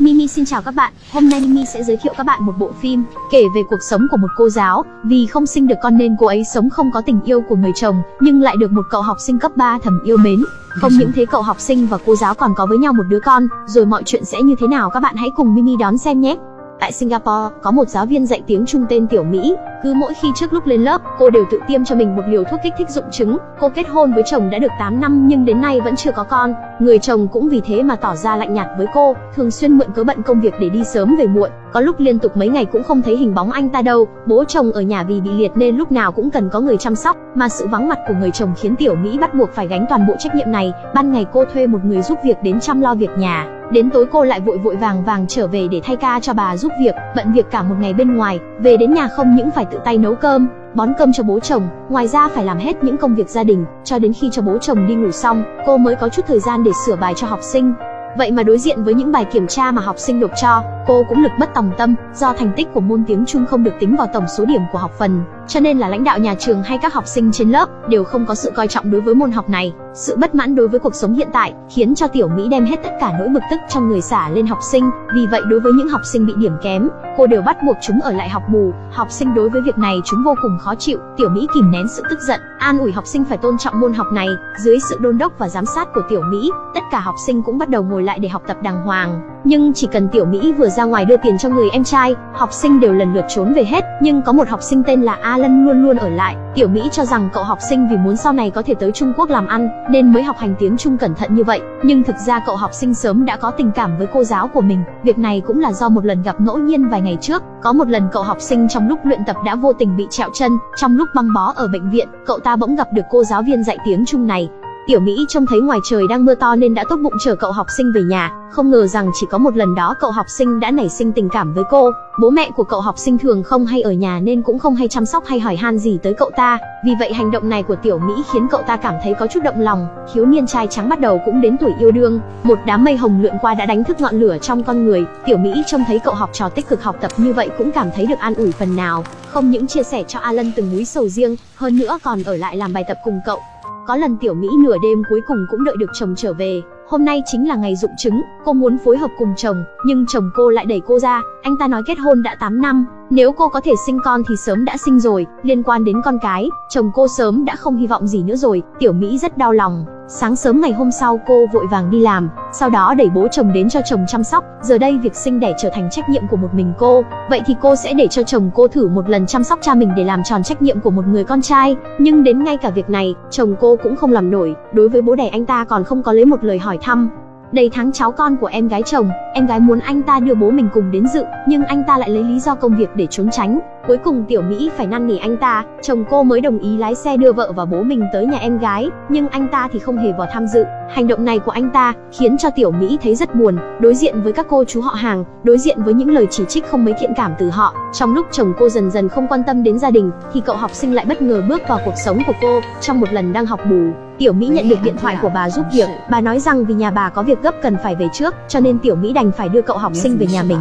Mimi xin chào các bạn, hôm nay Mimi sẽ giới thiệu các bạn một bộ phim kể về cuộc sống của một cô giáo, vì không sinh được con nên cô ấy sống không có tình yêu của người chồng, nhưng lại được một cậu học sinh cấp 3 thầm yêu mến. Không những thế cậu học sinh và cô giáo còn có với nhau một đứa con, rồi mọi chuyện sẽ như thế nào các bạn hãy cùng Mimi đón xem nhé. Tại Singapore, có một giáo viên dạy tiếng Trung tên Tiểu Mỹ, cứ mỗi khi trước lúc lên lớp, cô đều tự tiêm cho mình một liều thuốc kích thích dụng chứng. Cô kết hôn với chồng đã được 8 năm nhưng đến nay vẫn chưa có con. Người chồng cũng vì thế mà tỏ ra lạnh nhạt với cô, thường xuyên mượn cớ bận công việc để đi sớm về muộn. Có lúc liên tục mấy ngày cũng không thấy hình bóng anh ta đâu. Bố chồng ở nhà vì bị liệt nên lúc nào cũng cần có người chăm sóc, mà sự vắng mặt của người chồng khiến Tiểu Mỹ bắt buộc phải gánh toàn bộ trách nhiệm này. Ban ngày cô thuê một người giúp việc đến chăm lo việc nhà, Đến tối cô lại vội vội vàng vàng trở về để thay ca cho bà giúp việc, bận việc cả một ngày bên ngoài, về đến nhà không những phải tự tay nấu cơm, bón cơm cho bố chồng, ngoài ra phải làm hết những công việc gia đình, cho đến khi cho bố chồng đi ngủ xong, cô mới có chút thời gian để sửa bài cho học sinh. Vậy mà đối diện với những bài kiểm tra mà học sinh nộp cho, cô cũng lực bất tòng tâm, do thành tích của môn tiếng Trung không được tính vào tổng số điểm của học phần, cho nên là lãnh đạo nhà trường hay các học sinh trên lớp đều không có sự coi trọng đối với môn học này. Sự bất mãn đối với cuộc sống hiện tại khiến cho Tiểu Mỹ đem hết tất cả nỗi bực tức trong người xả lên học sinh, vì vậy đối với những học sinh bị điểm kém, cô đều bắt buộc chúng ở lại học bù. Học sinh đối với việc này chúng vô cùng khó chịu, Tiểu Mỹ kìm nén sự tức giận, an ủi học sinh phải tôn trọng môn học này. Dưới sự đôn đốc và giám sát của Tiểu Mỹ, tất cả học sinh cũng bắt đầu ngồi lại để học tập đàng hoàng. Nhưng chỉ cần Tiểu Mỹ vừa ra ngoài đưa tiền cho người em trai, học sinh đều lần lượt trốn về hết, nhưng có một học sinh tên là Alan luôn luôn ở lại. Tiểu Mỹ cho rằng cậu học sinh vì muốn sau này có thể tới Trung Quốc làm ăn, nên mới học hành tiếng Trung cẩn thận như vậy. Nhưng thực ra cậu học sinh sớm đã có tình cảm với cô giáo của mình. Việc này cũng là do một lần gặp ngẫu nhiên vài ngày trước. Có một lần cậu học sinh trong lúc luyện tập đã vô tình bị trẹo chân, trong lúc băng bó ở bệnh viện, cậu ta bỗng gặp được cô giáo viên dạy tiếng Trung này. Tiểu Mỹ trông thấy ngoài trời đang mưa to nên đã tốt bụng chờ cậu học sinh về nhà, không ngờ rằng chỉ có một lần đó cậu học sinh đã nảy sinh tình cảm với cô. Bố mẹ của cậu học sinh thường không hay ở nhà nên cũng không hay chăm sóc hay hỏi han gì tới cậu ta, vì vậy hành động này của Tiểu Mỹ khiến cậu ta cảm thấy có chút động lòng. Thiếu niên trai trắng bắt đầu cũng đến tuổi yêu đương, một đám mây hồng lượn qua đã đánh thức ngọn lửa trong con người. Tiểu Mỹ trông thấy cậu học trò tích cực học tập như vậy cũng cảm thấy được an ủi phần nào, không những chia sẻ cho Alan từng múi sầu riêng, hơn nữa còn ở lại làm bài tập cùng cậu. Có lần Tiểu Mỹ nửa đêm cuối cùng cũng đợi được chồng trở về, hôm nay chính là ngày dụng chứng, cô muốn phối hợp cùng chồng, nhưng chồng cô lại đẩy cô ra, anh ta nói kết hôn đã 8 năm, nếu cô có thể sinh con thì sớm đã sinh rồi, liên quan đến con cái, chồng cô sớm đã không hy vọng gì nữa rồi, Tiểu Mỹ rất đau lòng. Sáng sớm ngày hôm sau cô vội vàng đi làm, sau đó đẩy bố chồng đến cho chồng chăm sóc, giờ đây việc sinh đẻ trở thành trách nhiệm của một mình cô, vậy thì cô sẽ để cho chồng cô thử một lần chăm sóc cha mình để làm tròn trách nhiệm của một người con trai, nhưng đến ngay cả việc này, chồng cô cũng không làm nổi, đối với bố đẻ anh ta còn không có lấy một lời hỏi thăm, Đầy tháng cháu con của em gái chồng, em gái muốn anh ta đưa bố mình cùng đến dự, nhưng anh ta lại lấy lý do công việc để trốn tránh. Cuối cùng Tiểu Mỹ phải năn nỉ anh ta, chồng cô mới đồng ý lái xe đưa vợ và bố mình tới nhà em gái, nhưng anh ta thì không hề vào tham dự. Hành động này của anh ta khiến cho Tiểu Mỹ thấy rất buồn, đối diện với các cô chú họ hàng, đối diện với những lời chỉ trích không mấy thiện cảm từ họ. Trong lúc chồng cô dần dần không quan tâm đến gia đình, thì cậu học sinh lại bất ngờ bước vào cuộc sống của cô, trong một lần đang học bù. Tiểu Mỹ nhận được điện thoại của bà giúp việc, bà nói rằng vì nhà bà có việc gấp cần phải về trước, cho nên Tiểu Mỹ đành phải đưa cậu học sinh về nhà mình.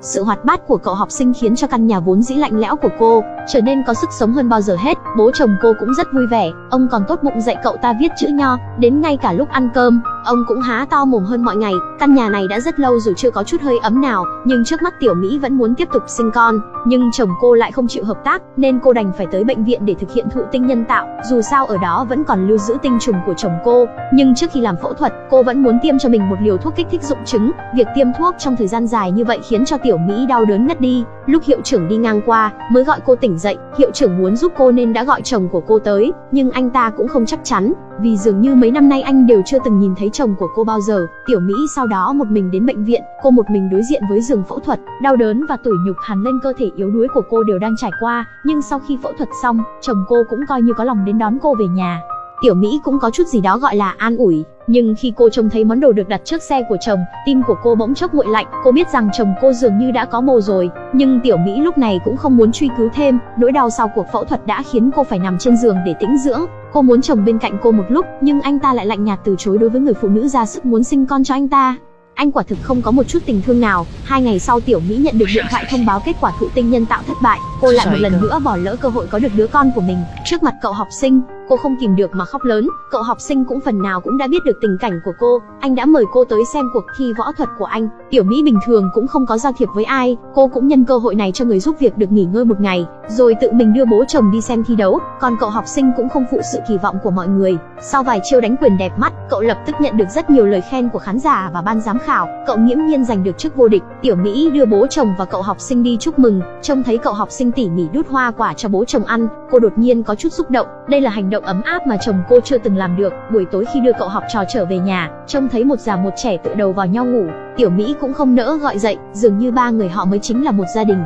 Sự hoạt bát của cậu học sinh khiến cho căn nhà vốn dĩ lạnh lẽo của cô trở nên có sức sống hơn bao giờ hết. Bố chồng cô cũng rất vui vẻ, ông còn tốt bụng dạy cậu ta viết chữ nho, đến ngay cả lúc ăn cơm, ông cũng há to mồm hơn mọi ngày. Căn nhà này đã rất lâu rồi chưa có chút hơi ấm nào, nhưng trước mắt Tiểu Mỹ vẫn muốn tiếp tục sinh con, nhưng chồng cô lại không chịu hợp tác, nên cô đành phải tới bệnh viện để thực hiện thụ tinh nhân tạo. Dù sao ở đó vẫn còn lưu giữ tinh trùng của chồng cô, nhưng trước khi làm phẫu thuật, cô vẫn muốn tiêm cho mình một liều thuốc kích thích dụng trứng Việc tiêm thuốc trong thời gian dài như vậy khiến cho Tiểu Mỹ đau đớn ngất đi. Lúc hiệu trưởng đi ngang qua, mới gọi cô tỉnh dậy. Hiệu trưởng muốn giúp cô nên đã gọi chồng của cô tới, nhưng anh ta cũng không chắc chắn, vì dường như mấy năm nay anh đều chưa từng nhìn thấy chồng của cô bao giờ. Tiểu Mỹ sau đó một mình đến bệnh viện, cô một mình đối diện với giường phẫu thuật, đau đớn và tủi nhục hằn lên cơ thể yếu đuối của cô đều đang trải qua, nhưng sau khi phẫu thuật xong, chồng cô cũng coi như có lòng đến đón cô về nhà. Tiểu Mỹ cũng có chút gì đó gọi là an ủi, nhưng khi cô trông thấy món đồ được đặt trước xe của chồng, tim của cô bỗng chốc nguội lạnh, cô biết rằng chồng cô dường như đã có bồ rồi, nhưng Tiểu Mỹ lúc này cũng không muốn truy cứu thêm, nỗi đau sau cuộc phẫu thuật đã khiến cô phải nằm trên giường để tĩnh dưỡng. Cô muốn chồng bên cạnh cô một lúc, nhưng anh ta lại lạnh nhạt từ chối đối với người phụ nữ ra sức muốn sinh con cho anh ta. Anh quả thực không có một chút tình thương nào. Hai ngày sau Tiểu Mỹ nhận được điện thoại thông báo kết quả thụ tinh nhân tạo thất bại cô lại một lần nữa bỏ lỡ cơ hội có được đứa con của mình. Trước mặt cậu học sinh cô không kìm được mà khóc lớn. Cậu học sinh cũng phần nào cũng đã biết được tình cảnh của cô. Anh đã mời cô tới xem cuộc thi võ thuật của anh. Tiểu mỹ bình thường cũng không có giao thiệp với ai. Cô cũng nhân cơ hội này cho người giúp việc được nghỉ ngơi một ngày rồi tự mình đưa bố chồng đi xem thi đấu. Còn cậu học sinh cũng không phụ sự kỳ vọng của mọi người. Sau vài chiêu đánh quyền đẹp mắt cậu lập tức nhận được rất nhiều lời khen của khán giả và ban giám khảo. Cậu nghiễm nhiên giành được chức vô địch. Tiểu mỹ đưa bố chồng và cậu học sinh đi chúc mừng. Trông thấy cậu học sinh tỉ mỉ đút hoa quả cho bố chồng ăn, cô đột nhiên có chút xúc động. Đây là hành động ấm áp mà chồng cô chưa từng làm được. Buổi tối khi đưa cậu học trò trở về nhà, trông thấy một già một trẻ tựa đầu vào nhau ngủ. Tiểu mỹ cũng không nỡ gọi dậy, dường như ba người họ mới chính là một gia đình.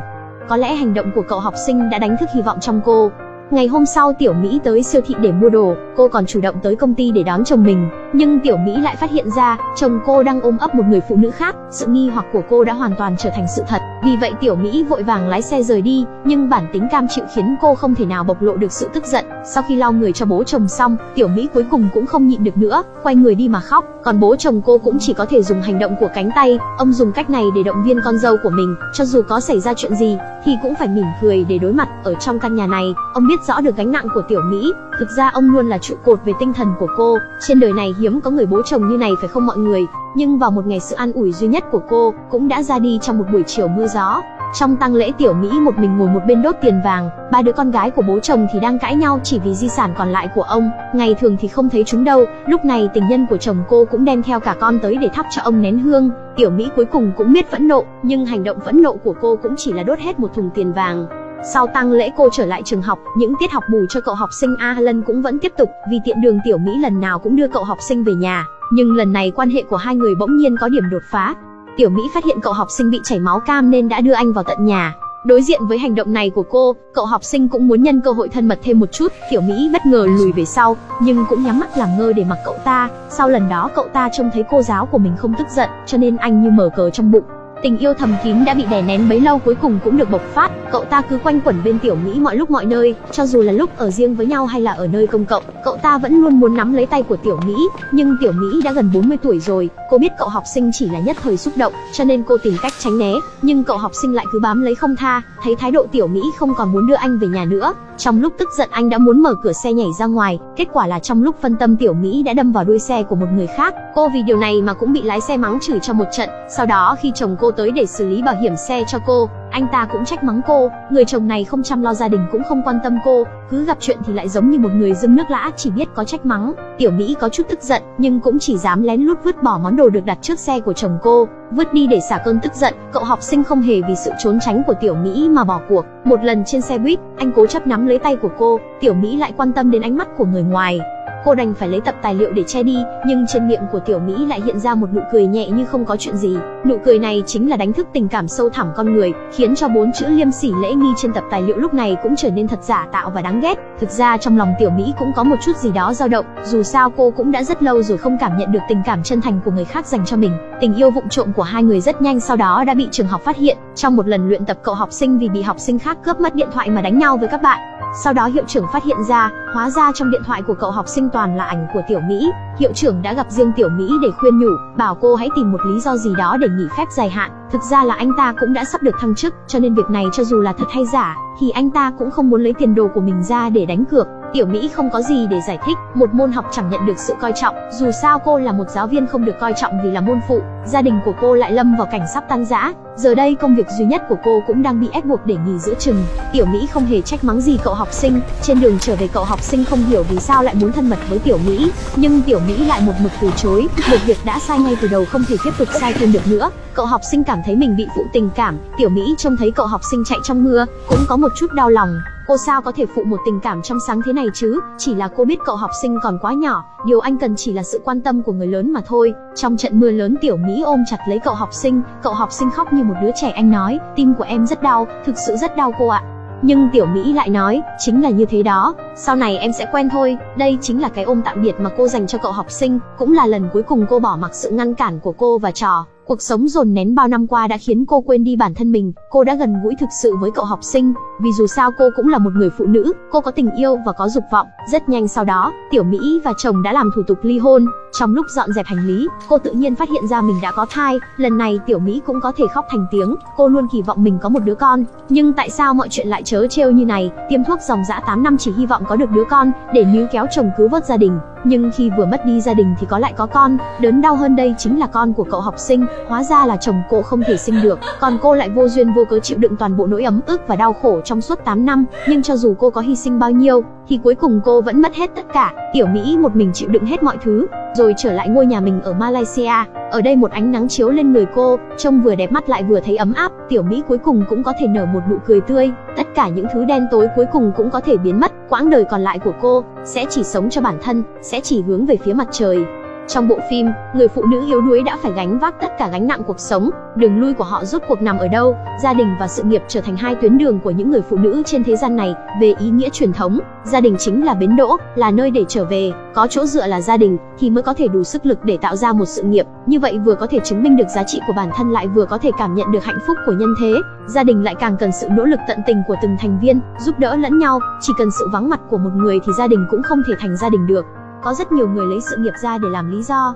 Có lẽ hành động của cậu học sinh đã đánh thức hy vọng trong cô. Ngày hôm sau Tiểu Mỹ tới siêu thị để mua đồ, cô còn chủ động tới công ty để đón chồng mình, nhưng Tiểu Mỹ lại phát hiện ra, chồng cô đang ôm ấp một người phụ nữ khác, sự nghi hoặc của cô đã hoàn toàn trở thành sự thật. Vì vậy Tiểu Mỹ vội vàng lái xe rời đi, nhưng bản tính cam chịu khiến cô không thể nào bộc lộ được sự tức giận. Sau khi lau người cho bố chồng xong, Tiểu Mỹ cuối cùng cũng không nhịn được nữa, quay người đi mà khóc, còn bố chồng cô cũng chỉ có thể dùng hành động của cánh tay, ông dùng cách này để động viên con dâu của mình, cho dù có xảy ra chuyện gì thì cũng phải mỉm cười để đối mặt. Ở trong căn nhà này, ông biết biết rõ được gánh nặng của tiểu Mỹ, thực ra ông luôn là trụ cột về tinh thần của cô. Trên đời này hiếm có người bố chồng như này phải không mọi người? Nhưng vào một ngày sự an ủi duy nhất của cô cũng đã ra đi trong một buổi chiều mưa gió. Trong tang lễ tiểu Mỹ một mình ngồi một bên đốt tiền vàng, ba đứa con gái của bố chồng thì đang cãi nhau chỉ vì di sản còn lại của ông. Ngày thường thì không thấy chúng đâu, lúc này tình nhân của chồng cô cũng đem theo cả con tới để thắp cho ông nén hương. Tiểu Mỹ cuối cùng cũng biết phẫn nộ, nhưng hành động phẫn nộ của cô cũng chỉ là đốt hết một thùng tiền vàng. Sau tăng lễ cô trở lại trường học, những tiết học bù cho cậu học sinh Alan cũng vẫn tiếp tục, vì tiện đường tiểu Mỹ lần nào cũng đưa cậu học sinh về nhà, nhưng lần này quan hệ của hai người bỗng nhiên có điểm đột phá. Tiểu Mỹ phát hiện cậu học sinh bị chảy máu cam nên đã đưa anh vào tận nhà. Đối diện với hành động này của cô, cậu học sinh cũng muốn nhân cơ hội thân mật thêm một chút, Tiểu Mỹ bất ngờ lùi về sau, nhưng cũng nhắm mắt làm ngơ để mặc cậu ta. Sau lần đó cậu ta trông thấy cô giáo của mình không tức giận, cho nên anh như mở cờ trong bụng, Tình yêu thầm kín đã bị đè nén bấy lâu cuối cùng cũng được bộc phát, cậu ta cứ quanh quẩn bên Tiểu Mỹ mọi lúc mọi nơi, cho dù là lúc ở riêng với nhau hay là ở nơi công cộng, cậu ta vẫn luôn muốn nắm lấy tay của Tiểu Mỹ, nhưng Tiểu Mỹ đã gần 40 tuổi rồi, cô biết cậu học sinh chỉ là nhất thời xúc động, cho nên cô tìm cách tránh né, nhưng cậu học sinh lại cứ bám lấy không tha, thấy thái độ Tiểu Mỹ không còn muốn đưa anh về nhà nữa, trong lúc tức giận anh đã muốn mở cửa xe nhảy ra ngoài, kết quả là trong lúc phân tâm Tiểu Mỹ đã đâm vào đuôi xe của một người khác, cô vì điều này mà cũng bị lái xe mắng chửi cho một trận, sau đó khi chồng cô tới để xử lý bảo hiểm xe cho cô, anh ta cũng trách mắng cô, người chồng này không chăm lo gia đình cũng không quan tâm cô, cứ gặp chuyện thì lại giống như một người dưng nước lã chỉ biết có trách mắng. Tiểu Mỹ có chút tức giận, nhưng cũng chỉ dám lén lút vứt bỏ món đồ được đặt trước xe của chồng cô, vứt đi để xả cơn tức giận. Cậu học sinh không hề vì sự trốn tránh của Tiểu Mỹ mà bỏ cuộc. Một lần trên xe buýt, anh cố chấp nắm lấy tay của cô, Tiểu Mỹ lại quan tâm đến ánh mắt của người ngoài, Cô đành phải lấy tập tài liệu để che đi, nhưng trên miệng của Tiểu Mỹ lại hiện ra một nụ cười nhẹ như không có chuyện gì. Nụ cười này chính là đánh thức tình cảm sâu thẳm con người, khiến cho bốn chữ liêm sỉ lễ nghi trên tập tài liệu lúc này cũng trở nên thật giả tạo và đáng ghét. Thực ra trong lòng Tiểu Mỹ cũng có một chút gì đó dao động, dù sao cô cũng đã rất lâu rồi không cảm nhận được tình cảm chân thành của người khác dành cho mình. Tình yêu vụng trộm của hai người rất nhanh sau đó đã bị trường học phát hiện. Trong một lần luyện tập cậu học sinh vì bị học sinh khác cướp mất điện thoại mà đánh nhau với các bạn. Sau đó hiệu trưởng phát hiện ra, hóa ra trong điện thoại của cậu học sinh toàn là ảnh của Tiểu Mỹ. Hiệu trưởng đã gặp riêng Tiểu Mỹ để khuyên nhủ, bảo cô hãy tìm một lý do gì đó để nghỉ phép dài hạn. Thực ra là anh ta cũng đã sắp được thăng chức, cho nên việc này cho dù là thật hay giả, thì anh ta cũng không muốn lấy tiền đồ của mình ra để đánh cược. Tiểu Mỹ không có gì để giải thích, một môn học chẳng nhận được sự coi trọng, dù sao cô là một giáo viên không được coi trọng vì là môn phụ, gia đình của cô lại lâm vào cảnh sắp tan rã, giờ đây công việc duy nhất của cô cũng đang bị ép buộc để nghỉ giữa chừng. Tiểu Mỹ không hề trách mắng gì cậu học sinh, trên đường trở về cậu học sinh không hiểu vì sao lại muốn thân mật với Tiểu Mỹ, nhưng Tiểu Mỹ lại một mực từ chối, một việc đã sai ngay từ đầu không thể tiếp tục sai thêm được nữa. Cậu học sinh cảm thấy mình bị phụ tình cảm, Tiểu Mỹ trông thấy cậu học sinh chạy trong mưa, cũng có một chút đau lòng. Cô sao có thể phụ một tình cảm trong sáng thế này chứ? Chỉ là cô biết cậu học sinh còn quá nhỏ, điều anh cần chỉ là sự quan tâm của người lớn mà thôi. Trong trận mưa lớn Tiểu Mỹ ôm chặt lấy cậu học sinh, cậu học sinh khóc như một đứa trẻ anh nói, tim của em rất đau, thực sự rất đau cô ạ. Nhưng Tiểu Mỹ lại nói, chính là như thế đó, sau này em sẽ quen thôi, đây chính là cái ôm tạm biệt mà cô dành cho cậu học sinh, cũng là lần cuối cùng cô bỏ mặc sự ngăn cản của cô và trò. Cuộc sống dồn nén bao năm qua đã khiến cô quên đi bản thân mình, cô đã gần gũi thực sự với cậu học sinh, vì dù sao cô cũng là một người phụ nữ, cô có tình yêu và có dục vọng. Rất nhanh sau đó, Tiểu Mỹ và chồng đã làm thủ tục ly hôn, Trong lúc dọn dẹp hành lý, cô tự nhiên phát hiện ra mình đã có thai, lần này Tiểu Mỹ cũng có thể khóc thành tiếng, cô luôn kỳ vọng mình có một đứa con, nhưng tại sao mọi chuyện lại chớ trêu như này, tiêm thuốc dòng dã 8 năm chỉ hy vọng có được đứa con, để níu kéo chồng cứu vớt gia đình, nhưng khi vừa mất đi gia đình thì có lại có con, đớn đau hơn đây chính là con của cậu học sinh, hóa ra là chồng cô không thể sinh được, còn cô lại vô duyên vô cớ chịu đựng toàn bộ nỗi ấm ức và đau khổ trong suốt 8 năm, nhưng cho dù cô có hy sinh bao nhiêu, thì cuối cùng cô vẫn mất hết tất cả, Tiểu Mỹ một mình chịu đựng hết mọi thứ, rồi trở lại ngôi nhà mình ở Malaysia. Ở đây một ánh nắng chiếu lên người cô, trông vừa đẹp mắt lại vừa thấy ấm áp, Tiểu Mỹ cuối cùng cũng có thể nở một nụ cười tươi, tất cả những thứ đen tối cuối cùng cũng có thể biến mất, quãng đời còn lại của cô sẽ chỉ sống cho bản thân, sẽ chỉ hướng về phía mặt trời. Trong bộ phim, người phụ nữ yếu đuối đã phải gánh vác tất cả gánh nặng cuộc sống, đường lui của họ rốt cuộc nằm ở đâu? Gia đình và sự nghiệp trở thành hai tuyến đường của những người phụ nữ trên thế gian này, về ý nghĩa truyền thống, gia đình chính là bến đỗ, là nơi để trở về, có chỗ dựa là gia đình thì mới có thể đủ sức lực để tạo ra một sự nghiệp, như vậy vừa có thể chứng minh được giá trị của bản thân lại vừa có thể cảm nhận được hạnh phúc của nhân thế. Gia đình lại càng cần sự nỗ lực tận tình của từng thành viên, giúp đỡ lẫn nhau, chỉ cần sự vắng mặt của một người thì gia đình cũng không thể thành gia đình được. Có rất nhiều người lấy sự nghiệp ra để làm lý do.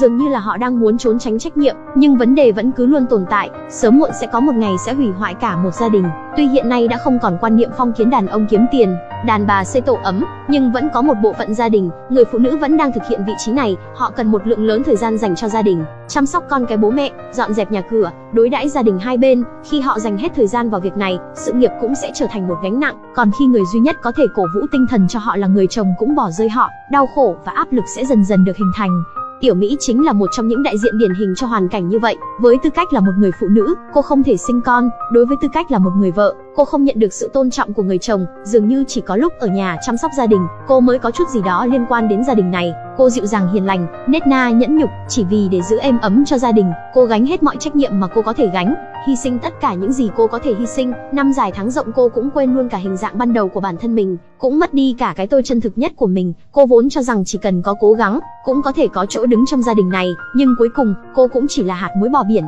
Dường như là họ đang muốn trốn tránh trách nhiệm, nhưng vấn đề vẫn cứ luôn tồn tại, sớm muộn sẽ có một ngày sẽ hủy hoại cả một gia đình. Tuy hiện nay đã không còn quan niệm phong kiến đàn ông kiếm tiền, đàn bà xây tổ ấm, nhưng vẫn có một bộ phận gia đình, người phụ nữ vẫn đang thực hiện vị trí này, họ cần một lượng lớn thời gian dành cho gia đình, chăm sóc con cái bố mẹ, dọn dẹp nhà cửa, đối đãi gia đình hai bên, khi họ dành hết thời gian vào việc này, sự nghiệp cũng sẽ trở thành một gánh nặng, còn khi người duy nhất có thể cổ vũ tinh thần cho họ là người chồng cũng bỏ rơi họ, đau khổ và áp lực sẽ dần dần được hình thành. Tiểu Mỹ chính là một trong những đại diện điển hình cho hoàn cảnh như vậy. Với tư cách là một người phụ nữ, cô không thể sinh con, đối với tư cách là một người vợ, cô không nhận được sự tôn trọng của người chồng, dường như chỉ có lúc ở nhà chăm sóc gia đình, cô mới có chút gì đó liên quan đến gia đình này. Cô dịu dàng hiền lành, nết na nhẫn nhục, chỉ vì để giữ êm ấm cho gia đình, cô gánh hết mọi trách nhiệm mà cô có thể gánh, hy sinh tất cả những gì cô có thể hy sinh. Năm dài tháng rộng cô cũng quên luôn cả hình dạng ban đầu của bản thân mình, cũng mất đi cả cái tôi chân thực nhất của mình. Cô vốn cho rằng chỉ cần có cố gắng, cũng có thể có chỗ đứng trong gia đình này, nhưng cuối cùng, cô cũng chỉ là hạt muối bỏ biển.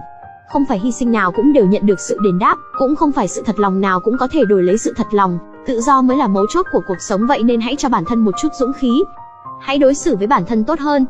Không phải hy sinh nào cũng đều nhận được sự đền đáp, cũng không phải sự thật lòng nào cũng có thể đổi lấy sự thật lòng. Tự do mới là mấu chốt của cuộc sống vậy nên hãy cho bản thân một chút dũng khí. Hãy đối xử với bản thân tốt hơn,